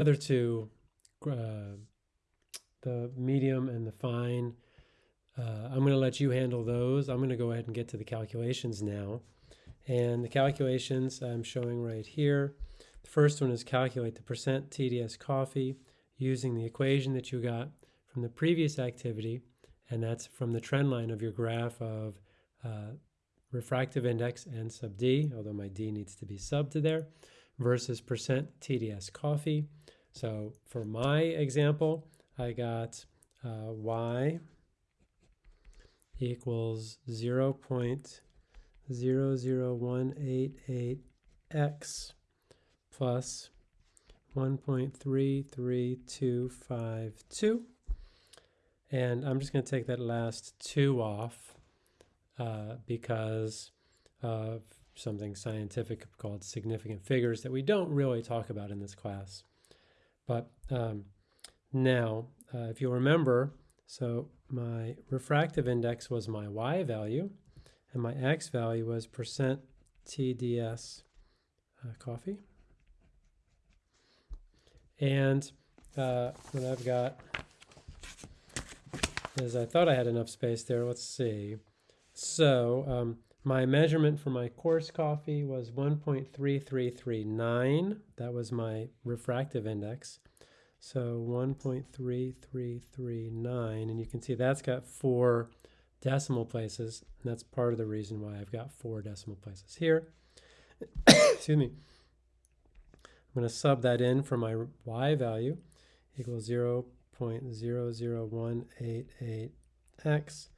other two, uh, the medium and the fine, uh, I'm going to let you handle those. I'm going to go ahead and get to the calculations now. And the calculations I'm showing right here. The first one is calculate the percent TDS coffee using the equation that you got from the previous activity, and that's from the trend line of your graph of uh, refractive index and sub d, although my d needs to be sub to there, versus percent TDS coffee. So for my example, I got uh, y equals 0 0.00188x plus 1.33252. And I'm just going to take that last 2 off uh, because of something scientific called significant figures that we don't really talk about in this class. But um, now, uh, if you remember, so my refractive index was my y value, and my x value was percent TDS uh, coffee. And uh, what I've got is I thought I had enough space there. Let's see. So um, my measurement for my coarse coffee was 1.3339. That was my refractive index. So 1.3339, and you can see that's got four decimal places, and that's part of the reason why I've got four decimal places here. Excuse me. I'm going to sub that in for my y value equals 0 0.00188x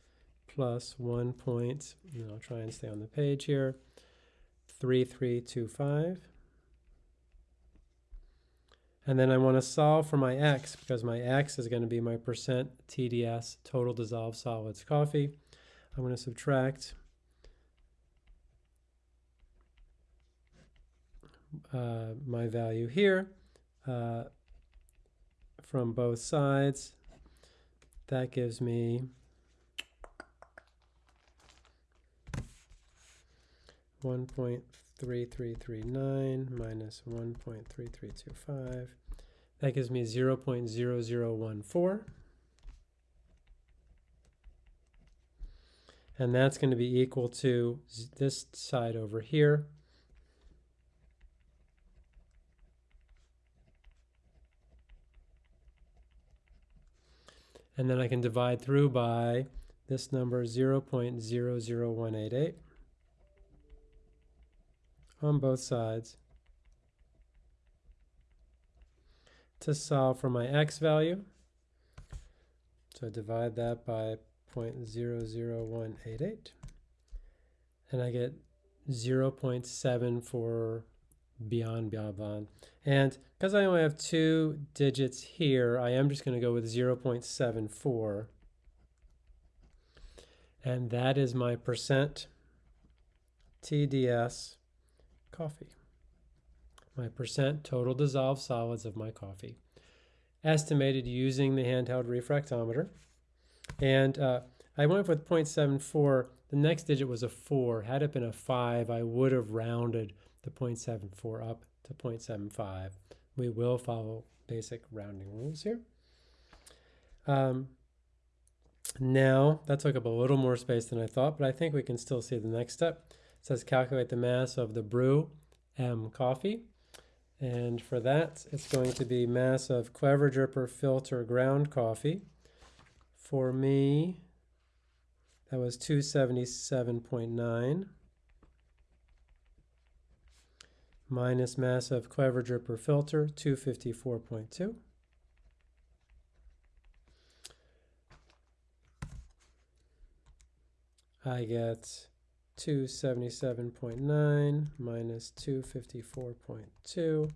plus 1 point, and I'll try and stay on the page here, 3325. And then I want to solve for my x because my x is going to be my percent TDS, total dissolved solids coffee. I'm going to subtract uh, my value here uh, from both sides. That gives me 1.3339 minus 1.3325. That gives me 0 0.0014. And that's going to be equal to this side over here. And then I can divide through by this number 0 0.00188 on both sides to solve for my x value. So I divide that by 0.00188 and I get 0.7 for beyond beyond. And because I only have two digits here, I am just going to go with 0.74. And that is my percent TDS coffee. My percent total dissolved solids of my coffee. Estimated using the handheld refractometer. And uh, I went with 0.74. The next digit was a 4. Had it been a 5, I would have rounded the 0.74 up to 0.75. We will follow basic rounding rules here. Um, now, that took up a little more space than I thought, but I think we can still see the next step. Says calculate the mass of the brew M coffee. And for that, it's going to be mass of Clever Dripper filter ground coffee. For me, that was 277.9 minus mass of Clever Dripper filter, 254.2. I get 277.9 minus 254.2,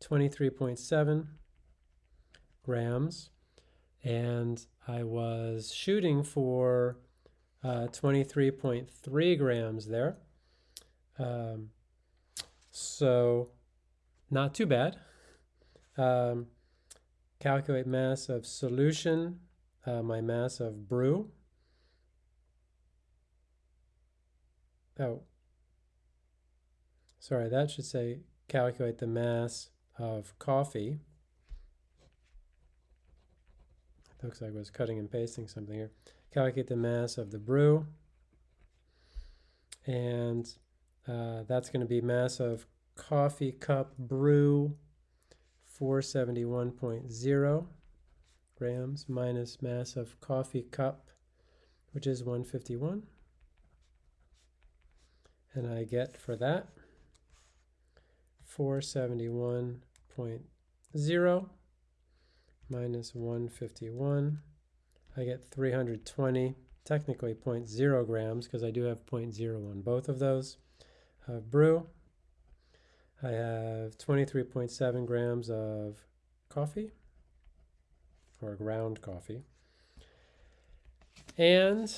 23.7 grams. And I was shooting for uh, 23.3 grams there. Um, so not too bad. Um, calculate mass of solution, uh, my mass of brew, oh, sorry, that should say calculate the mass of coffee. It looks like I was cutting and pasting something here. Calculate the mass of the brew. And uh, that's going to be mass of coffee cup brew 471.0 grams minus mass of coffee cup, which is 151. And I get for that 471.0 minus 151. I get 320, technically 0.0 grams because I do have 0.0 on both of those of brew. I have 23.7 grams of coffee or ground coffee. And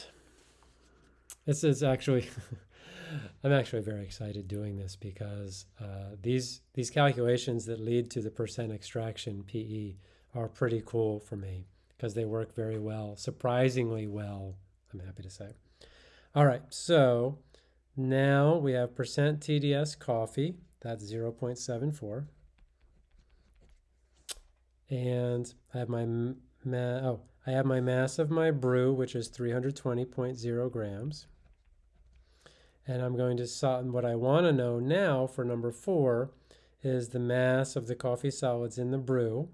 this is actually I'm actually very excited doing this because uh, these these calculations that lead to the percent extraction PE are pretty cool for me because they work very well, surprisingly well, I'm happy to say. All right, so now we have percent TDS coffee, that's 0.74. And I have my oh, I have my mass of my brew, which is 320.0 grams. And I'm going to what I want to know now for number four is the mass of the coffee solids in the brew.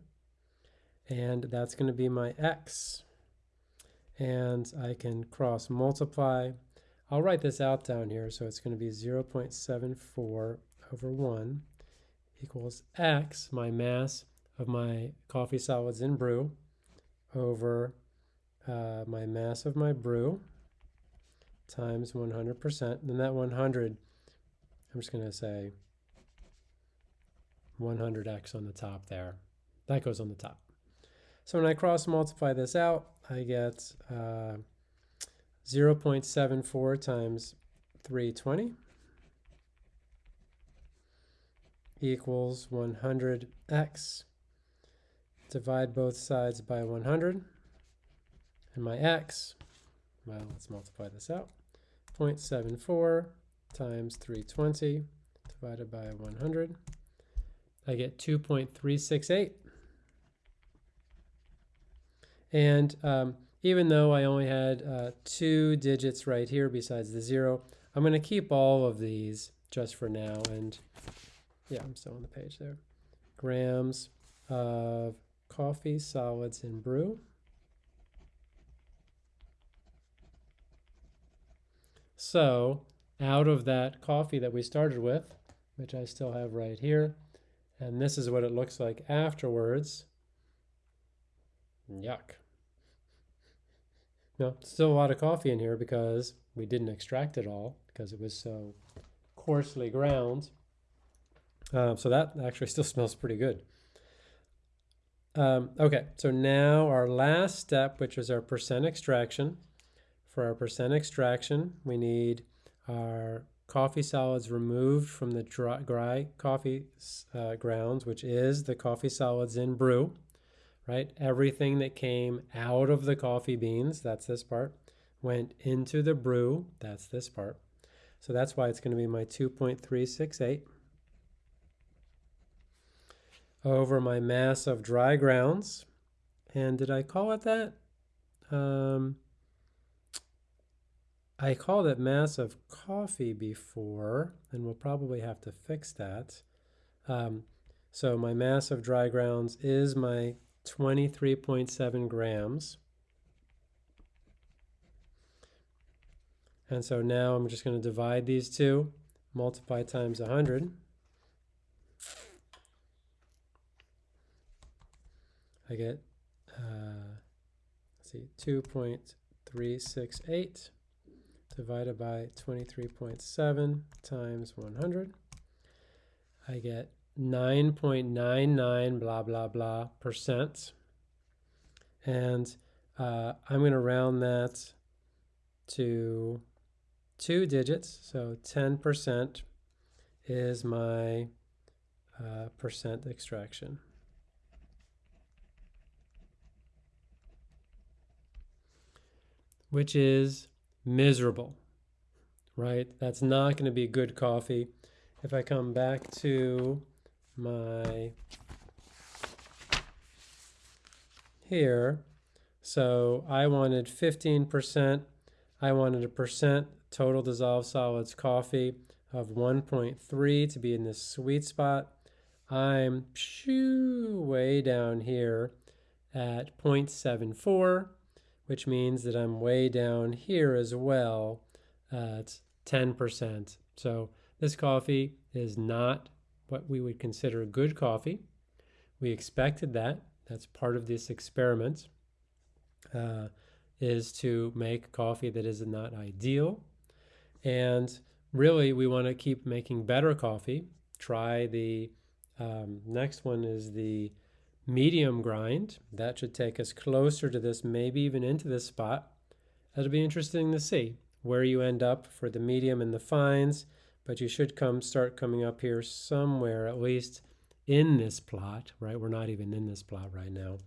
And that's going to be my x. And I can cross multiply. I'll write this out down here. So it's going to be 0.74 over 1 equals x, my mass of my coffee solids in brew, over uh, my mass of my brew times 100%. Then that 100, I'm just going to say 100x on the top there. That goes on the top. So when I cross multiply this out, I get uh, 0.74 times 320 equals 100x. Divide both sides by 100. And my x, well, let's multiply this out. 0.74 times 320 divided by 100. I get 2.368. And um, even though I only had uh, two digits right here besides the zero, I'm going to keep all of these just for now. And yeah, I'm still on the page there. Grams of coffee solids in brew. So out of that coffee that we started with, which I still have right here, and this is what it looks like afterwards. Yuck. No, still a lot of coffee in here because we didn't extract it all because it was so coarsely ground. Um, so that actually still smells pretty good. Um, okay, so now our last step, which is our percent extraction. For our percent extraction, we need our coffee solids removed from the dry, dry coffee uh, grounds, which is the coffee solids in brew, right? Everything that came out of the coffee beans, that's this part, went into the brew, that's this part. So that's why it's going to be my 2.368 over my mass of dry grounds. And did I call it that? Um, I called it mass of coffee before, and we'll probably have to fix that. Um, so my mass of dry grounds is my 23.7 grams. And so now I'm just going to divide these two, multiply times 100. I get, uh, let's see, 2.368 divided by 23.7 times 100. I get 9.99 blah, blah, blah percent. And uh, I'm going to round that to two digits. So 10% is my uh, percent extraction. which is miserable, right? That's not going to be good coffee. If I come back to my here, So I wanted 15%. I wanted a percent total dissolved solids coffee of 1.3 to be in this sweet spot. I'm way down here at 0.74, which means that I'm way down here as well at 10%. So this coffee is not what we would consider good coffee. We expected that. That's part of this experiment, uh, is to make coffee that is not ideal. And really, we want to keep making better coffee. Try the um, next one is the medium grind. That should take us closer to this, maybe even into this spot. That'll be interesting to see where you end up for the medium and the fines, but you should come start coming up here somewhere, at least in this plot, right? We're not even in this plot right now.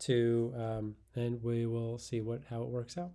To um, and we will see what how it works out.